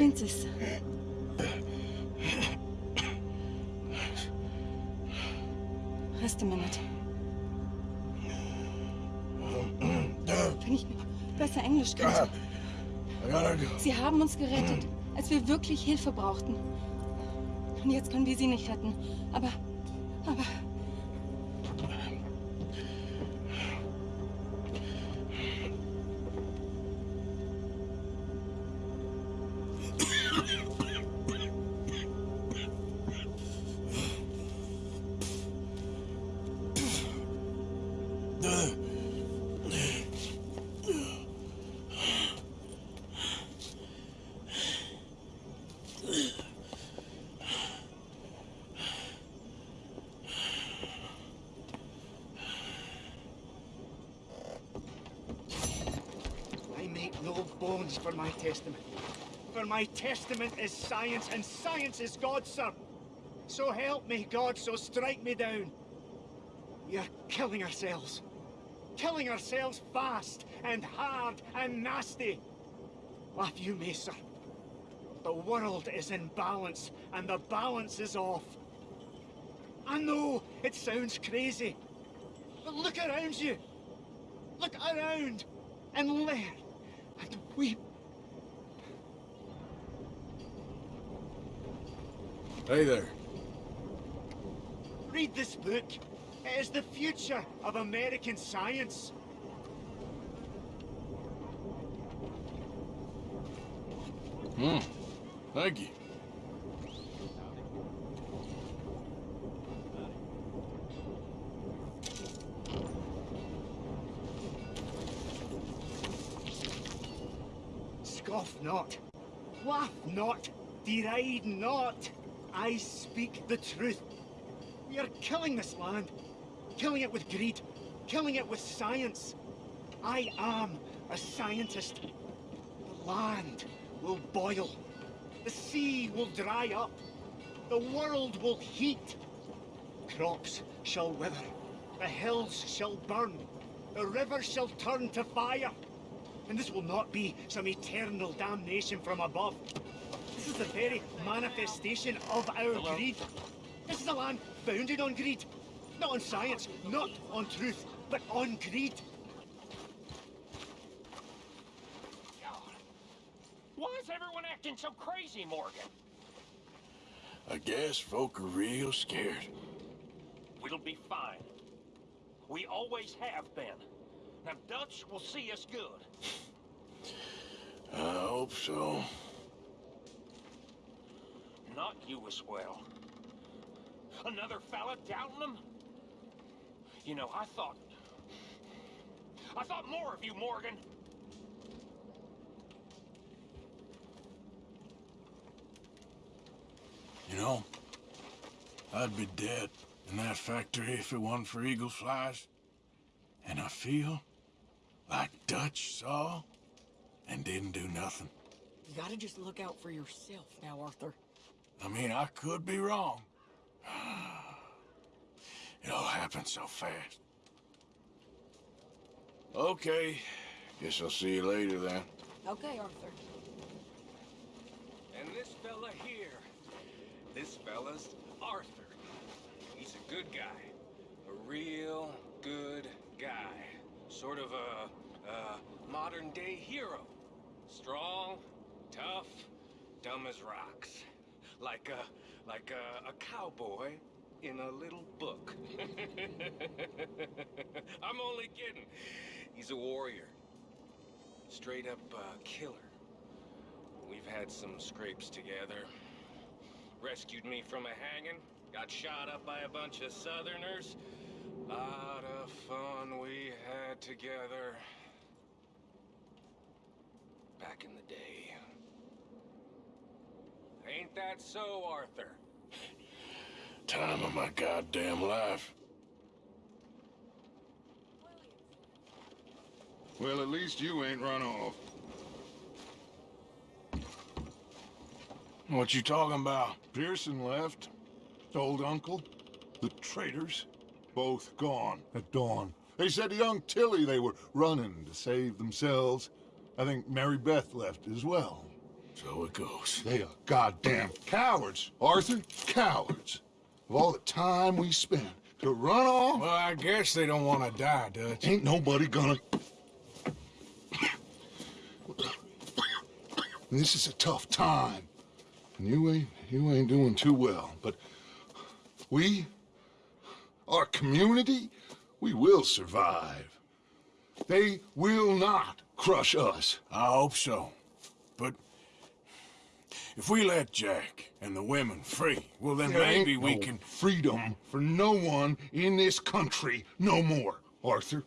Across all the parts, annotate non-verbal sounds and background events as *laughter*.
This. Rest a minute. Wenn ich nur besser Englisch könnte. Sie haben uns gerettet, als wir wirklich Hilfe brauchten. Und jetzt können wir sie nicht retten. Aber, aber... for my testament. For my testament is science, and science is God, sir. So help me, God, so strike me down. Are killing ourselves. Killing ourselves fast, and hard, and nasty. Laugh you may, sir. The world is in balance, and the balance is off. I know, it sounds crazy. But look around you. Look around, and learn, and weep. Hey there. Read this book. It is the future of American science. Hmm. Thank you. Not. Laugh not. Deride not. I speak the truth. We are killing this land. Killing it with greed. Killing it with science. I am a scientist. The land will boil. The sea will dry up. The world will heat. Crops shall wither. The hills shall burn. The rivers shall turn to fire. And this will not be some eternal damnation from above. This is the very manifestation of our greed. This is a land founded on greed. Not on science, not on truth, but on greed. Why is everyone acting so crazy, Morgan? I guess folk are real scared. We'll be fine. We always have been. Now, Dutch will see us good. I hope so. Not you as well. Another fella doubting them? You know, I thought... I thought more of you, Morgan. You know, I'd be dead in that factory if it wasn't for Eagle Flies. And I feel Dutch saw and didn't do nothing. You gotta just look out for yourself now, Arthur. I mean, I could be wrong. *sighs* It all happened so fast. Okay. Guess I'll see you later then. Okay, Arthur. And this fella here, this fella's Arthur. He's a good guy. A real good guy. Sort of a, modern day hero. Strong, tough, dumb as rocks. Like a, like a, a cowboy in a little book. *laughs* I'm only kidding. He's a warrior. Straight up uh, killer. We've had some scrapes together. Rescued me from a hanging. Got shot up by a bunch of southerners. Lot of fun we had together. Back in the day. Ain't that so, Arthur? time of my goddamn life. Well, at least you ain't run off. What you talking about? Pearson left. Old uncle. The traitors. Both gone at dawn. They said young Tilly they were running to save themselves. I think Mary Beth left as well. So it goes. They are goddamn cowards, Arthur. Cowards. Of all the time we spent to run off, Well, I guess they don't want to die, Dutch. ain't nobody gonna... *coughs* This is a tough time. And you ain't, you ain't doing too well. But we, our community, we will survive. They will not crush us. I hope so. But if we let Jack and the women free, well, then There maybe we no can... freedom for no one in this country no more, Arthur.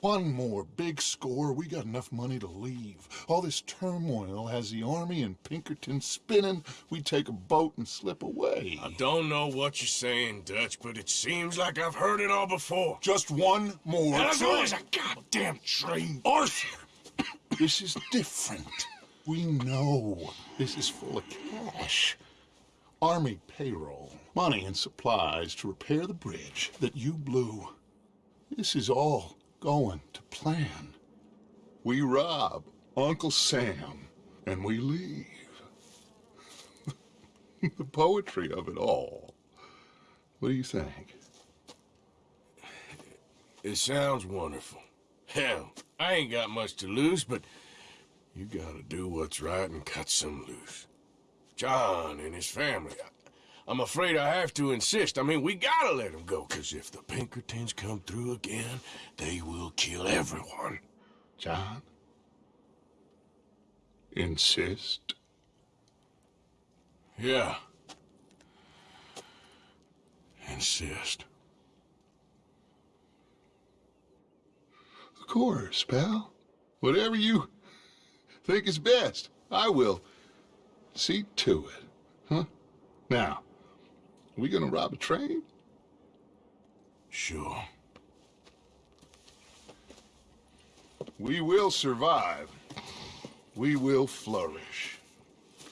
One more big score, we got enough money to leave. All this turmoil has the army and Pinkerton spinning. We take a boat and slip away. I don't know what you're saying, Dutch, but it seems like I've heard it all before. Just one more. And train. always, a goddamn train. Arthur! This is different. We know this is full of cash. Army payroll, money and supplies to repair the bridge that you blew. This is all going to plan. We rob Uncle Sam and we leave. *laughs* the poetry of it all. What do you think? It sounds wonderful. Hell, I ain't got much to lose, but you gotta do what's right and cut some loose. John and his family, I'm afraid I have to insist. I mean, we gotta let them go, because if the Pinkertons come through again, they will kill everyone. John? Insist? Yeah. Insist. Of course, pal. Whatever you think is best, I will see to it. Huh? Now, we gonna rob a train? Sure. We will survive. We will flourish.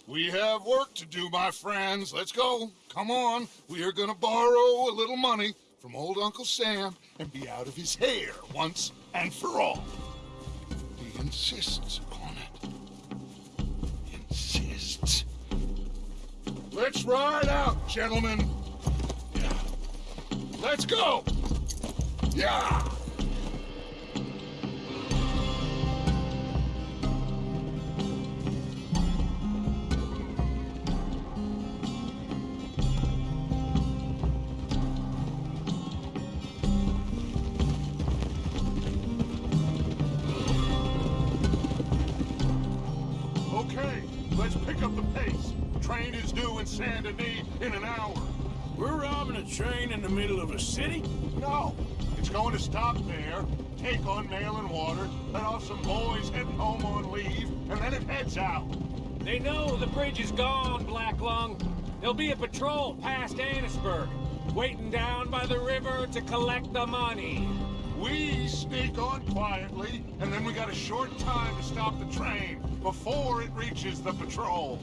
We have work to do, my friends. Let's go. Come on. We are gonna borrow a little money from old Uncle Sam and be out of his hair once and for all. He insists upon it. Insists. Let's ride out, gentlemen. Let's go. Yeah. Okay, let's pick up the pace. Train is due in Saint Denis in an hour. We're robbing a train in the middle of a city? No, it's going to stop there, take on mail and water, let off some boys heading home on leave, and then it heads out. They know the bridge is gone, Black Lung. There'll be a patrol past Annesburg, waiting down by the river to collect the money. We sneak on quietly, and then we got a short time to stop the train before it reaches the patrol.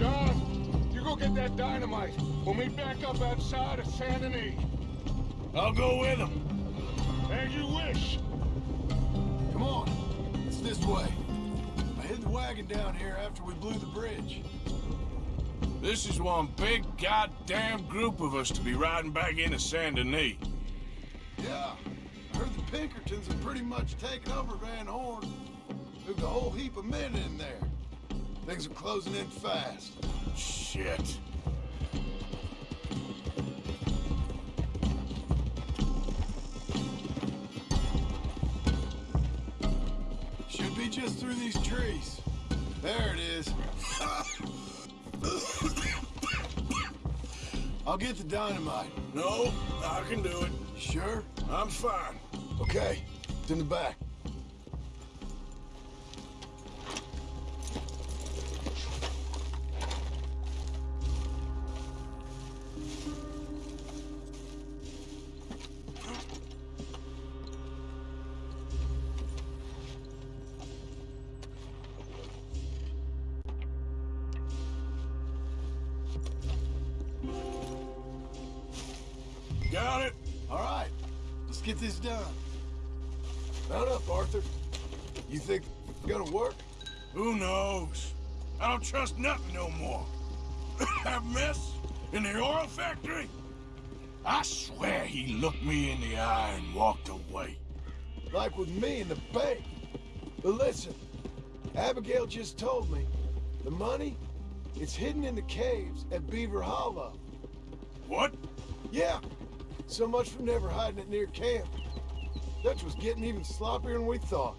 John, you go get that dynamite. We'll meet back up outside of Saint Denis. I'll go with them. As you wish. Come on, it's this way. I hid the wagon down here after we blew the bridge. This is one big goddamn group of us to be riding back into Saint Denis. Yeah, I heard the Pinkertons have pretty much taken over Van Horn. Moved a whole heap of men in there. Things are closing in fast. Shit. Should be just through these trees. There it is. I'll get the dynamite. No, I can do it. Sure? I'm fine. Okay, it's in the back. All right, let's get this done. Mount up, Arthur. You think it's gonna work? Who knows? I don't trust nothing no more. *coughs* that mess in the oil factory? I swear he looked me in the eye and walked away. Like with me in the bank. But listen, Abigail just told me the money, it's hidden in the caves at Beaver Hollow. What? Yeah, so much for never hiding it near camp. Dutch was getting even sloppier than we thought.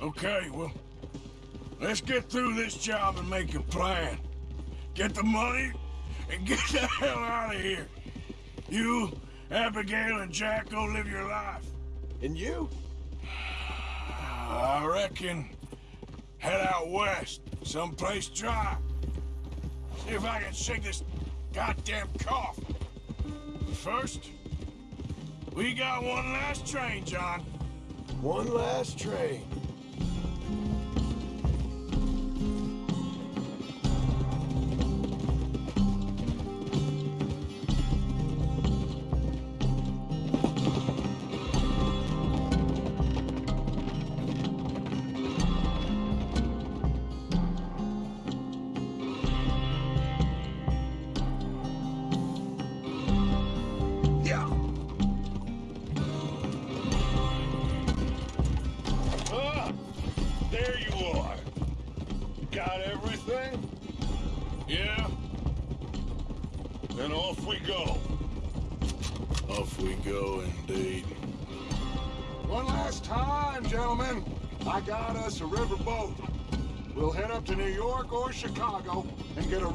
Okay, well, let's get through this job and make a plan. Get the money and *laughs* get the hell out of here. You, Abigail, and Jack go live your life. And you? *sighs* I reckon head out west, someplace dry. See if I can shake this goddamn cough. First, we got one last train, John. One last train. Everything? Yeah? Then off we go. Off we go, indeed. One last time, gentlemen. I got us a river boat. We'll head up to New York or Chicago and get a